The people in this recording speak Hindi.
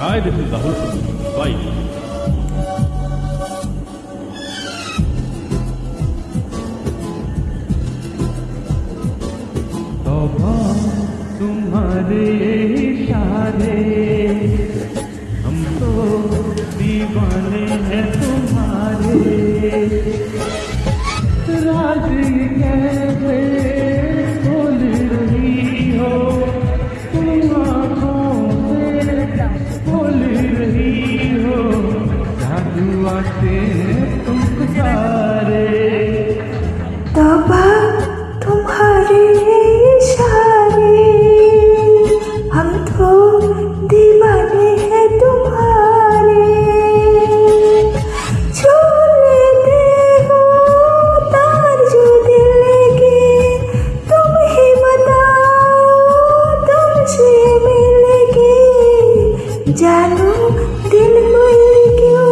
Hi, this is Rahul from Mumbai. तौबा तुम्हारे इशारे हम तो दीवाने आते तुम सारे तौबा तुम्हारे इशारे, हम तो दीवाने हैं तुम्हारे। जानू दिल को क्यों